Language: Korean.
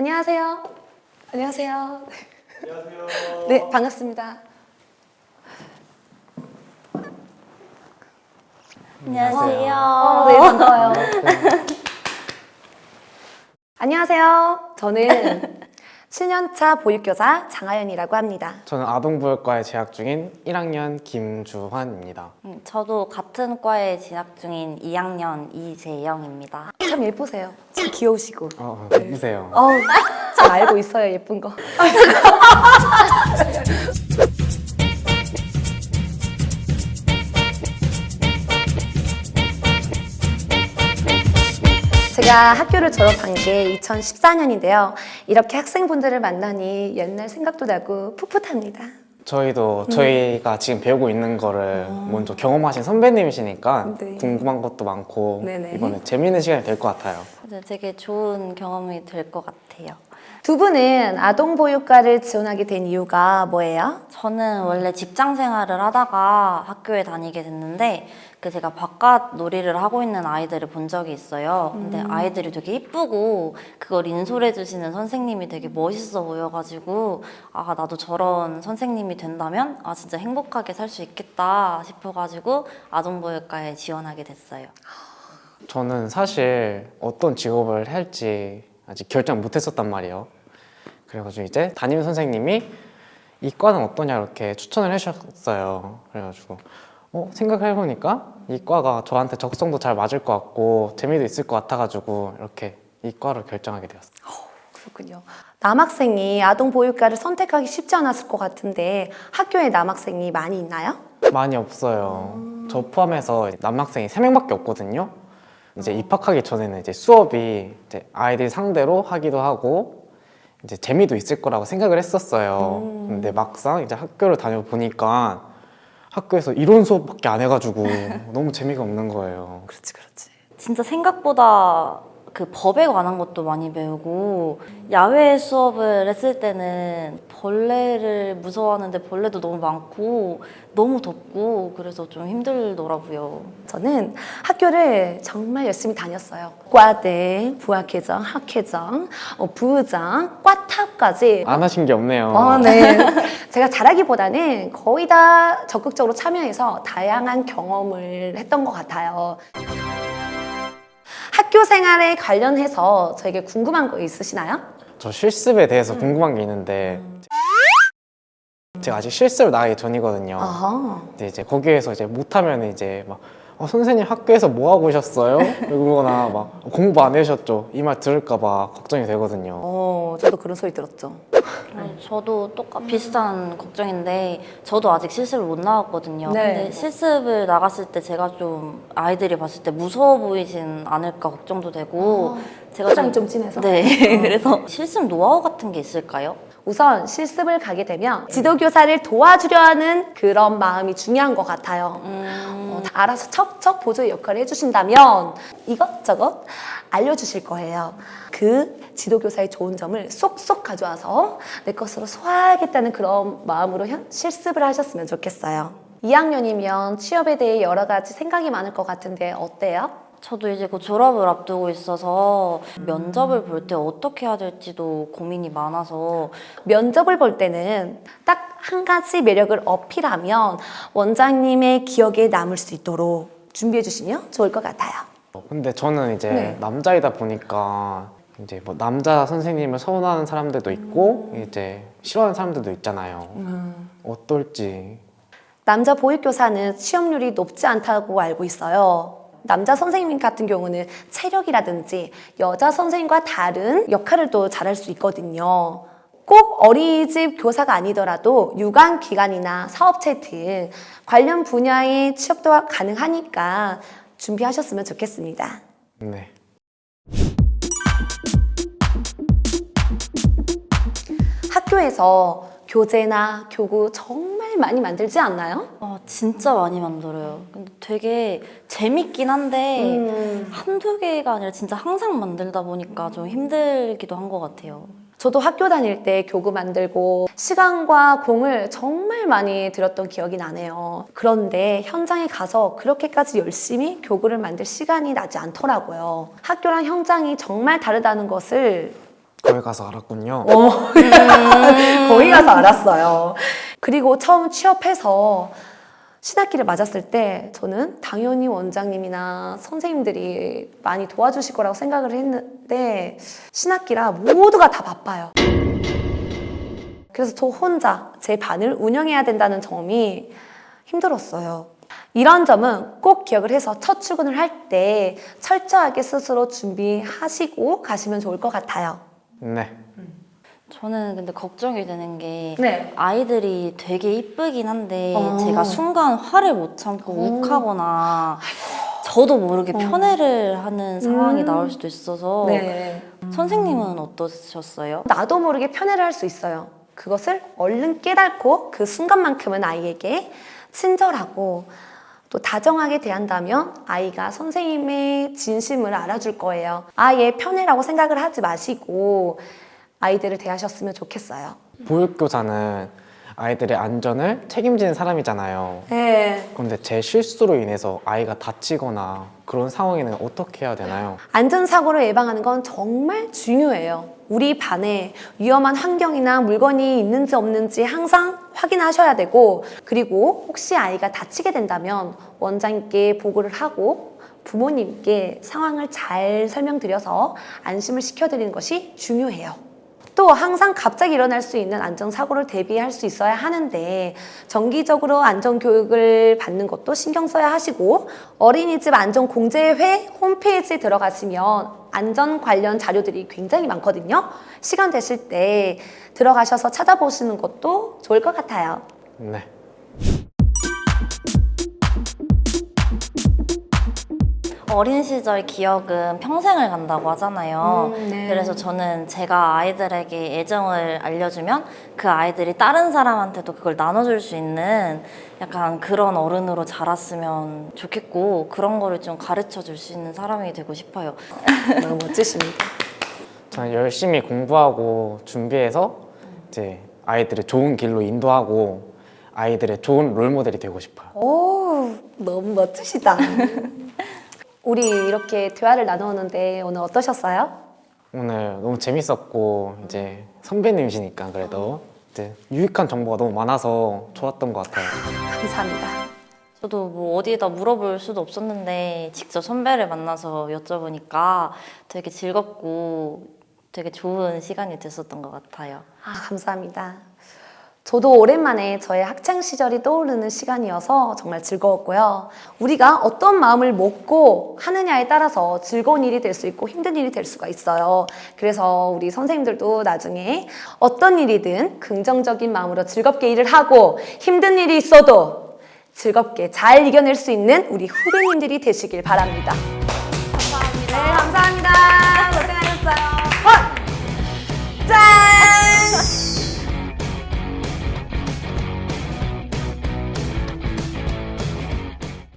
안녕하세요. 안녕하세요. 안녕하세요. 네, 반갑습니다. 안녕하세요. 어, 네, 반가워요. 안녕하세요. 저는 7년차 보육교사 장하연이라고 합니다. 저는 아동보육과에 재학 중인 1학년 김주환입니다. 음, 저도 같은 과에 진학 중인 2학년 이재영입니다. 참 예쁘세요. 참 귀여우시고. 어, 예쁘세요. 어우, 잘 알고 있어요, 예쁜 거. 제가 학교를 졸업한 게 2014년인데요. 이렇게 학생분들을 만나니 옛날 생각도 나고 풋풋합니다. 저희도 저희가 지금 배우고 있는 거를 먼저 경험하신 선배님이시니까 네. 궁금한 것도 많고 네네. 이번에 재밌는 시간이 될 것 같아요. 네, 되게 좋은 경험이 될 것 같아요. 두 분은 아동보육과를 지원하게 된 이유가 뭐예요? 저는 원래 직장 생활을 하다가 학교에 다니게 됐는데 그 제가 바깥 놀이를 하고 있는 아이들을 본 적이 있어요. 근데 아이들이 되게 이쁘고 그걸 인솔해 주시는 선생님이 되게 멋있어 보여가지고 아 나도 저런 선생님이 된다면 아 진짜 행복하게 살 수 있겠다 싶어가지고 아동보육과에 지원하게 됐어요. 저는 사실 어떤 직업을 할지 아직 결정 못 했었단 말이에요. 그래가지고 이제 담임 선생님이 이 과는 어떠냐 이렇게 추천을 해주셨어요. 그래가지고 어, 생각을 해보니까 이 과가 저한테 적성도 잘 맞을 것 같고 재미도 있을 것 같아가지고 이렇게 이 과를 결정하게 되었어요. 그렇군요. 남학생이 아동보육과를 선택하기 쉽지 않았을 것 같은데 학교에 남학생이 많이 있나요? 많이 없어요. 저 포함해서 남학생이 세명밖에 없거든요. 이제 입학하기 전에는 이제 수업이 이제 아이들 상대로 하기도 하고 이제 재미도 있을 거라고 생각을 했었어요. 근데 막상 이제 학교를 다녀보니까 학교에서 이론 수업밖에 안 해가지고 너무 재미가 없는 거예요. 그렇지, 그렇지. 진짜 생각보다 그 법에 관한 것도 많이 배우고 야외 수업을 했을 때는 벌레를 무서워하는데 벌레도 너무 많고 너무 덥고 그래서 좀 힘들더라고요. 저는 학교를 정말 열심히 다녔어요. 과대, 부학회장, 학회장, 어, 부장, 과탑까지. 안 하신 게 없네요. 어, 네. 제가 잘하기보다는 거의 다 적극적으로 참여해서 다양한 경험을 했던 것 같아요. 학교 생활에 관련해서 저에게 궁금한 거 있으시나요? 저 실습에 대해서 궁금한 게 있는데 제가 아직 실습을 나가기 전이거든요. 아하. 근데 이제 거기에서 이제 못하면 이제 막 어, 선생님 학교에서 뭐 하고 오셨어요? 이러거나 막 공부 안 해오셨죠? 이 말 들을까 봐 걱정이 되거든요. 어, 저도 그런 소리 들었죠. 네, 저도 똑같 비슷한 걱정인데 저도 아직 실습을 못 나왔거든요. 네. 근데 실습을 나갔을 때 제가 좀 아이들이 봤을 때 무서워 보이진 않을까 걱정도 되고 제가 포장이 좀 진해서. 네 그래서 실습 노하우 같은 게 있을까요? 우선 실습을 가게 되면 지도교사를 도와주려 하는 그런 마음이 중요한 것 같아요. 음, 어, 다 알아서 척척 보조의 역할을 해주신다면 이것저것 알려주실 거예요. 그 지도교사의 좋은 점을 쏙쏙 가져와서 내 것으로 소화하겠다는 그런 마음으로 현- 실습을 하셨으면 좋겠어요. 2학년이면 취업에 대해 여러 가지 생각이 많을 것 같은데 어때요? 저도 이제 곧 졸업을 앞두고 있어서 면접을 볼 때 어떻게 해야 될지도 고민이 많아서 면접을 볼 때는 딱 한 가지 매력을 어필하면 원장님의 기억에 남을 수 있도록 준비해 주시면 좋을 것 같아요. 어, 근데 저는 이제 네. 남자이다 보니까 이제 뭐 남자 선생님을 서운하는 사람들도 있고 이제 싫어하는 사람들도 있잖아요. 어떨지 남자 보육교사는 취업률이 높지 않다고 알고 있어요. 남자 선생님 같은 경우는 체력이라든지 여자 선생님과 다른 역할을 또 잘할 수 있거든요. 꼭 어린이집 교사가 아니더라도 유관 기관이나 사업체 등 관련 분야의 취업도 가능하니까 준비하셨으면 좋겠습니다. 네. 학교에서 교재나 교구 정말 많이 만들지 않나요? 어, 진짜 많이 만들어요. 근데 되게 재밌긴 한데 음. 한두 개가 아니라 진짜 항상 만들다 보니까 좀 힘들기도 한 것 같아요. 저도 학교 다닐 때 교구 만들고 시간과 공을 정말 많이 들였던 기억이 나네요. 그런데 현장에 가서 그렇게까지 열심히 교구를 만들 시간이 나지 않더라고요. 학교랑 현장이 정말 다르다는 것을 거기 가서 알았군요. 거기 가서 알았어요. 그리고 처음 취업해서 신학기를 맞았을 때 저는 당연히 원장님이나 선생님들이 많이 도와주실 거라고 생각을 했는데 신학기라 모두가 다 바빠요. 그래서 저 혼자 제 반을 운영해야 된다는 점이 힘들었어요. 이런 점은 꼭 기억을 해서 첫 출근을 할 때 철저하게 스스로 준비하시고 가시면 좋을 것 같아요. 네. 저는 근데 걱정이 되는 게 네. 아이들이 되게 이쁘긴 한데 어. 제가 순간 화를 못 참고 욱하거나 저도 모르게 편애를 하는 상황이 음. 나올 수도 있어서 네. 선생님은 어떠셨어요? 나도 모르게 편애를 할 수 있어요. 그것을 얼른 깨닫고 그 순간만큼은 아이에게 친절하고 또 다정하게 대한다면 아이가 선생님의 진심을 알아줄 거예요. 아예 편애라고 생각을 하지 마시고 아이들을 대하셨으면 좋겠어요. 보육교사는 아이들의 안전을 책임지는 사람이잖아요. 네. 그런데 제 실수로 인해서 아이가 다치거나 그런 상황에는 어떻게 해야 되나요? 안전사고를 예방하는 건 정말 중요해요. 우리 반에 위험한 환경이나 물건이 있는지 없는지 항상 확인하셔야 되고, 그리고 혹시 아이가 다치게 된다면 원장님께 보고를 하고 부모님께 상황을 잘 설명드려서 안심을 시켜드리는 것이 중요해요. 또 항상 갑자기 일어날 수 있는 안전사고를 대비할 수 있어야 하는데 정기적으로 안전교육을 받는 것도 신경 써야 하시고 어린이집 안전공제회 홈페이지에 들어가시면 안전 관련 자료들이 굉장히 많거든요. 시간 되실 때 들어가셔서 찾아보시는 것도 좋을 것 같아요. 네. 어린 시절 기억은 평생을 간다고 하잖아요. 음, 네. 그래서 저는 제가 아이들에게 애정을 알려주면 그 아이들이 다른 사람한테도 그걸 나눠줄 수 있는 약간 그런 어른으로 자랐으면 좋겠고 그런 거를 좀 가르쳐 줄 수 있는 사람이 되고 싶어요. 너무 멋지십니다. 저는 열심히 공부하고 준비해서 이제 아이들을 좋은 길로 인도하고 아이들의 좋은 롤모델이 되고 싶어요. 오, 너무 멋지시다. 우리 이렇게 대화를 나누었는데 오늘 어떠셨어요? 오늘 너무 재밌었고 이제 선배님이시니까 그래도 이제 유익한 정보가 너무 많아서 좋았던 것 같아요. 감사합니다. 저도 뭐 어디에다 물어볼 수도 없었는데 직접 선배를 만나서 여쭤보니까 되게 즐겁고 되게 좋은 시간이 됐었던 것 같아요. 아, 감사합니다. 저도 오랜만에 저의 학창 시절이 떠오르는 시간이어서 정말 즐거웠고요. 우리가 어떤 마음을 먹고 하느냐에 따라서 즐거운 일이 될 수 있고 힘든 일이 될 수가 있어요. 그래서 우리 선생님들도 나중에 어떤 일이든 긍정적인 마음으로 즐겁게 일을 하고 힘든 일이 있어도 즐겁게 잘 이겨낼 수 있는 우리 후배님들이 되시길 바랍니다. 감사합니다. 네, 감사합니다.